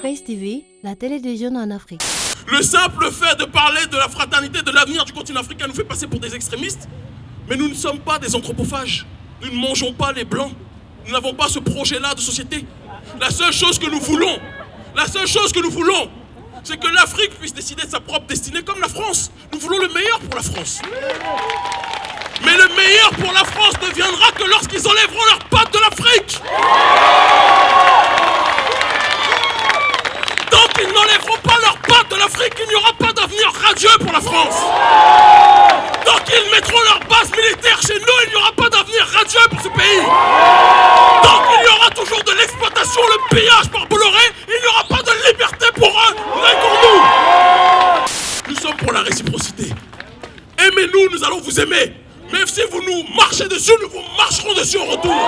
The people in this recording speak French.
TV, la télévision en Afrique. Le simple fait de parler de la fraternité, de l'avenir du continent africain nous fait passer pour des extrémistes. Mais nous ne sommes pas des anthropophages. Nous ne mangeons pas les blancs. Nous n'avons pas ce projet-là de société. La seule chose que nous voulons, la seule chose que nous voulons, c'est que l'Afrique puisse décider de sa propre destinée comme la France. Nous voulons le meilleur pour la France. Mais le meilleur pour la France ne viendra que lorsqu'ils enlèveront leurs pattes de l'Afrique. Tant n'enlèveront pas leurs pattes de l'Afrique, il n'y aura pas d'avenir radieux pour la France. Tant qu'ils mettront leur base militaire chez nous, il n'y aura pas d'avenir radieux pour ce pays. Tant qu'il y aura toujours de l'exploitation, le pillage par Bolloré, il n'y aura pas de liberté pour eux, mais pour nous. Nous sommes pour la réciprocité. Aimez-nous, nous allons vous aimer. Même si vous nous marchez dessus, nous vous marcherons dessus en retour.